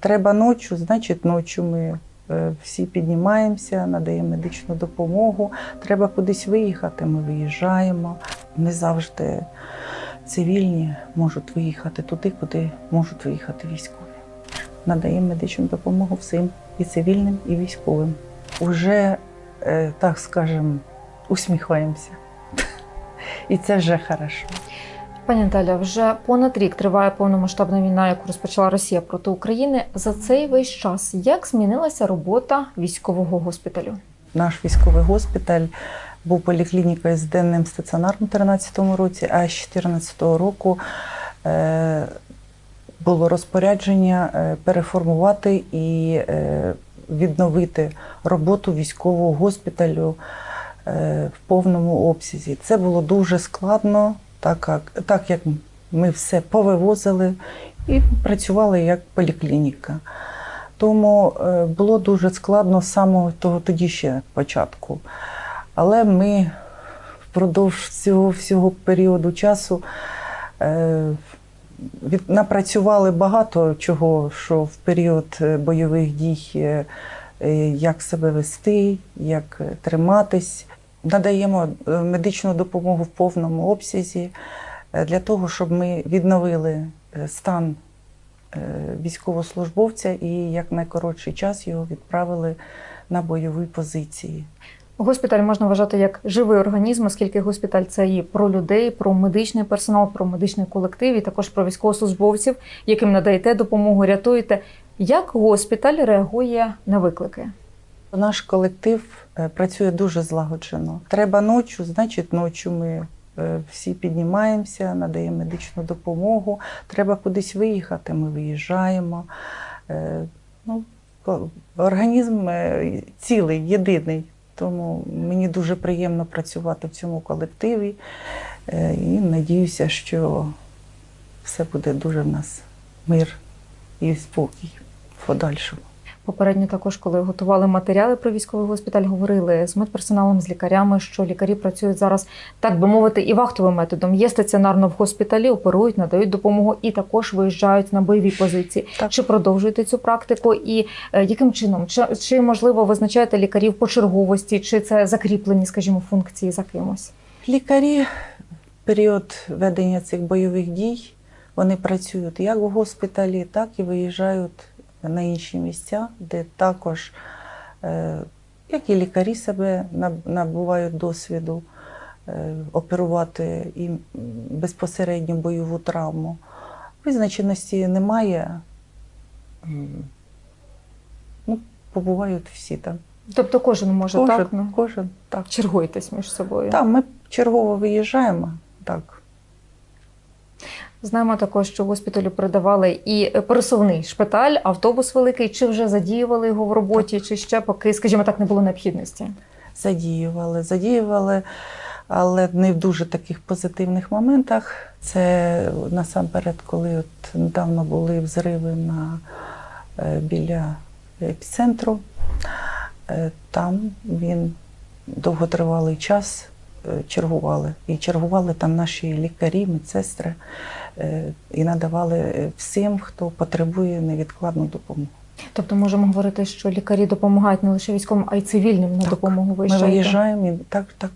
Треба ночі, значить ночі ми е, всі піднімаємося, надаємо медичну допомогу. Треба кудись виїхати, ми виїжджаємо. Не завжди цивільні можуть виїхати туди, куди можуть виїхати військові. Надаємо медичну допомогу всім і цивільним, і військовим. Уже, е, так скажемо, усміхаємося. І це вже хорошо. Пані Наталя, вже понад рік триває повномасштабна війна, яку розпочала Росія проти України. За цей весь час як змінилася робота військового госпіталю? Наш військовий госпіталь був поліклінікою з денним стаціонаром у 2013 році, а з 2014 року е, було розпорядження е, переформувати і е, відновити роботу військового госпіталю в повному обсязі. Це було дуже складно, так як, так як ми все повивозили і працювали як поліклініка. Тому е, було дуже складно з самого того тоді ще початку. Але ми впродовж цього всього періоду часу е, від, напрацювали багато чого, що в період е, бойових дій як себе вести, як триматись. Надаємо е, медичну допомогу в повному обсязі е, для того, щоб ми відновили е, стан військовослужбовця і як найкоротший час його відправили на бойові позиції. Госпіталь можна вважати як живий організм, оскільки госпіталь це і про людей, про медичний персонал, про медичний колектив, і також про військовослужбовців, яким надаєте допомогу, рятуєте. Як госпіталь реагує на виклики? Наш колектив е, працює дуже злагоджено. Треба ночі, значить ночі ми е, всі піднімаємося, надаємо медичну допомогу. Треба кудись виїхати, ми виїжджаємо. Е, Ну, організм цілий, єдиний. Тому мені дуже приємно працювати в цьому колективі і надіюся, що все буде дуже в нас мир і спокій в подальшому. Попередньо також, коли готували матеріали про військовий госпіталь, говорили з медперсоналом, з лікарями, що лікарі працюють зараз, так би мовити, і вахтовим методом. Є стаціонарно в госпіталі, оперують, надають допомогу і також виїжджають на бойові позиції. Так. Чи продовжуєте цю практику? І е, яким чином? Чи, чи можливо визначаєте лікарів по черговості, чи це закріплені, скажімо, функції за кимось? Лікарі період ведення цих бойових дій вони працюють як в госпіталі, так і виїжджають на інші місця, де також, е, як і лікарі себе набувають досвіду е, оперувати і безпосередньо бойову травму. Визначеності немає. Ну, побувають всі там. Тобто кожен може Кожен, так ну, кожен так. чергуєтесь між собою. Так, ми чергово виїжджаємо. Так. Знаємо також, що госпіталю передавали і пересувний шпиталь, автобус великий. Чи вже задіювали його в роботі, чи ще поки, скажімо так, не було необхідності? Задіювали, задіювали, але не в дуже таких позитивних моментах. Це насамперед, коли от недавно були взриви на, е, біля епіцентру. Е, Там він довготривалий час е, чергували. І чергували там наші лікарі, медсестри і надавали е, всім, хто потребує невідкладну допомогу. Тобто можемо говорити, що лікарі допомагають не лише військовим, а й цивільним на Так, допомогу Ми виїжджаємо і так, так.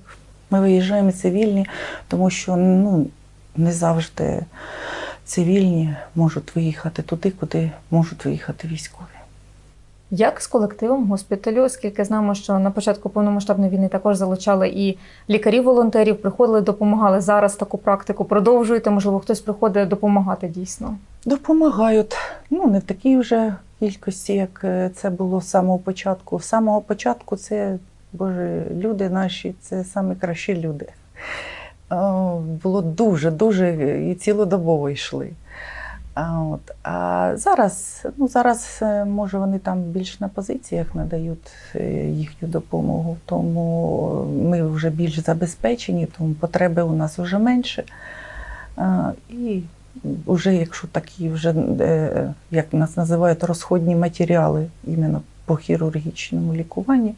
Ми виїжджаємо цивільні, тому що ну, не завжди цивільні можуть виїхати туди, куди можуть виїхати військові. Як з колективом госпіталю, оскільки знаємо, що на початку повномасштабної війни також залучали і лікарів-волонтерів, приходили, допомагали зараз таку практику. Продовжуєте, можливо, хтось приходить допомагати дійсно. Допомагають. Ну, не в такій вже кількості, як е, це було з самого початку. З самого початку це, Боже, люди наші, це найкращі люди. Було дуже, дуже і цілодобово йшли. А, от. а зараз, ну зараз, е, може, вони там більш на позиціях надають е, їхню допомогу, тому ми вже більш забезпечені, тому потреби у нас вже менше. А, і вже якщо такі вже, е, як нас називають, розходні матеріали іменно по хірургічному лікуванню,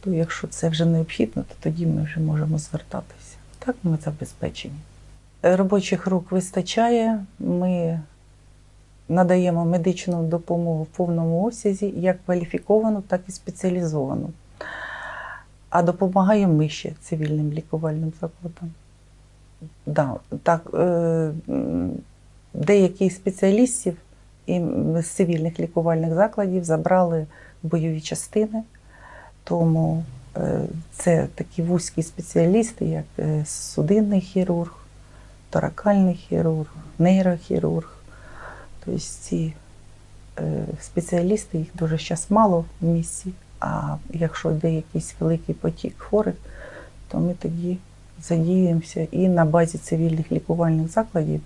то якщо це вже необхідно, то тоді ми вже можемо звертатися. Так ми забезпечені. Робочих рук вистачає. Ми надаємо медичну допомогу в повному обсязі, як кваліфіковану, так і спеціалізовану. А допомагаємо ми ще цивільним лікувальним закладам. Да, так, е, деяких спеціалістів і з цивільних лікувальних закладів забрали бойові частини, тому е, це такі вузькі спеціалісти, як е, судинний хірург, торакальний хірург, нейрохірург. Тобто ці е, спеціалісти, їх дуже зараз мало в місті. А якщо йде якийсь великий потік хворих, то ми тоді задіюємося і на базі цивільних лікувальних закладів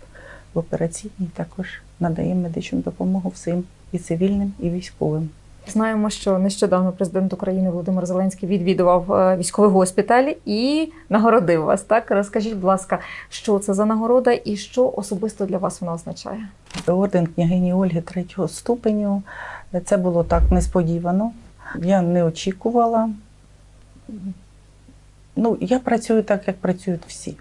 в операційній також надаємо медичну допомогу всім і цивільним, і військовим. Знаємо, що нещодавно президент України Володимир Зеленський відвідував е, військовий госпіталь і нагородив вас. Так розкажіть, будь ласка, що це за нагорода і що особисто для вас вона означає? Орден княгині Ольги третього ступеню. Це було так несподівано. Я не очікувала. Ну, я працюю так, як працюють всі.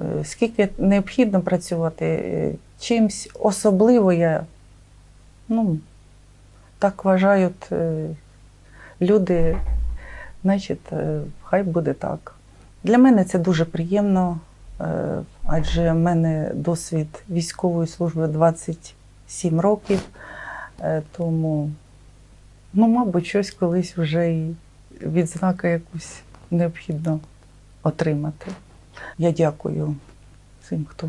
Е, Скільки необхідно працювати е, чимсь особливо я, ну, так вважають е, люди, значить, е, хай буде так. Для мене це дуже приємно, е, адже в мене досвід військової служби 27 років, тому, ну, мабуть, щось колись вже і відзнака якусь необхідно отримати. Я дякую всім, хто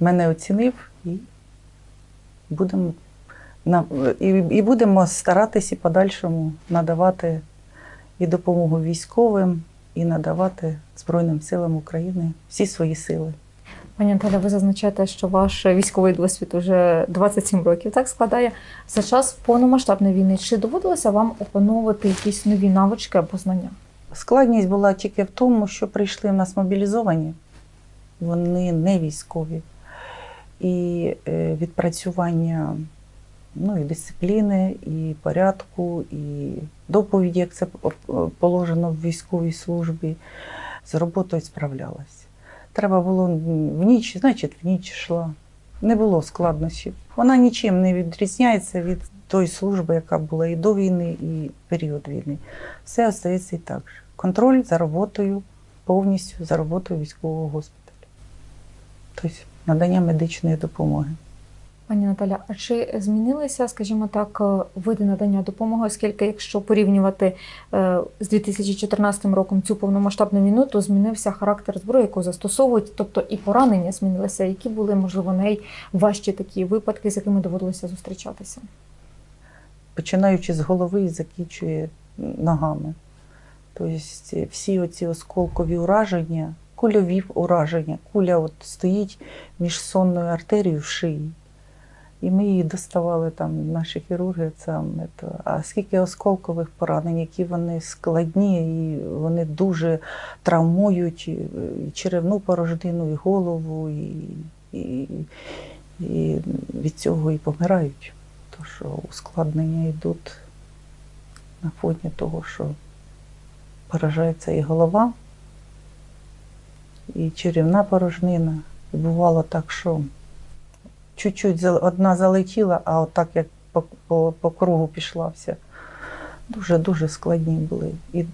мене оцінив, і будемо, і, і будемо старатися і подальшому надавати і допомогу військовим, і надавати Збройним силам України всі свої сили. Пані Наталя, ви зазначаєте, що ваш військовий досвід уже 27 років так складає. За час повномасштабної війни чи доводилося вам опановувати якісь нові навички або знання? Складність була тільки в тому, що прийшли в нас мобілізовані, вони не військові. І е, відпрацювання ну, і дисципліни, і порядку, і доповіді, як це положено в військовій службі, з роботою справлялась. Треба було в ніч, значить, в ніч йшла. Не було складнощів. Вона нічим не відрізняється від тої служби, яка була і до війни, і період війни. Все остається і так же. Контроль за роботою, повністю за роботою військового госпіталю. Тобто надання медичної допомоги. Пані Наталя, а чи змінилися, скажімо так, е, види надання допомоги, оскільки якщо порівнювати е, з 2014 роком цю повномасштабну війну, то змінився характер зброї, яку застосовують, тобто і поранення змінилися, які були, можливо, найважчі такі випадки, з якими доводилося зустрічатися? починаючи з голови і закінчує ногами. Тобто всі оці осколкові ураження, кульові ураження, куля от стоїть між сонною артерією в шиї. І ми її доставали там, наші хірурги. Там, ето. А скільки осколкових поранень, які вони складні, і вони дуже травмують і, черевну порожнину, і голову, і, і, і від цього і помирають. То що ускладнення йдуть на фоні того, що поражається і голова, і черівна порожнина. І бувало так, що чуть-чуть одна залетіла, а отак як по, по, по кругу пішла вся. Дуже-дуже складні були. І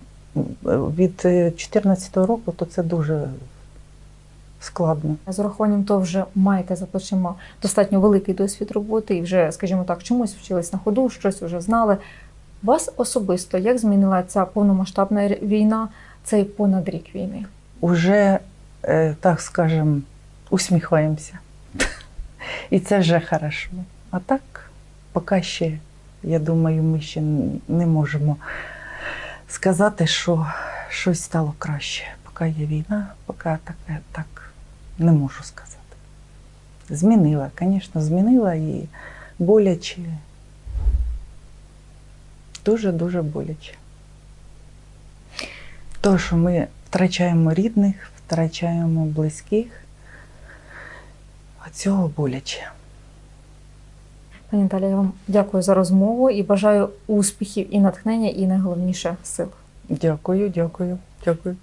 від 2014 року то це дуже складно. З урахуванням того вже маєте за плечима достатньо великий досвід роботи і вже, скажімо так, чомусь вчились на ходу, щось вже знали. Вас особисто як змінила ця повномасштабна війна, цей понад рік війни? Уже, е, так скажем, усміхаємося. І це вже хорошо. А так, поки ще, я думаю, ми ще не можемо сказати, що щось стало краще. Поки є війна, поки таке так не можу сказати. Змінила, звісно, змінила і боляче. Дуже-дуже боляче. То, що ми втрачаємо рідних, втрачаємо близьких, а цього боляче. Пані Наталі, я вам дякую за розмову і бажаю успіхів і натхнення, і найголовніше сил. Дякую, дякую, дякую.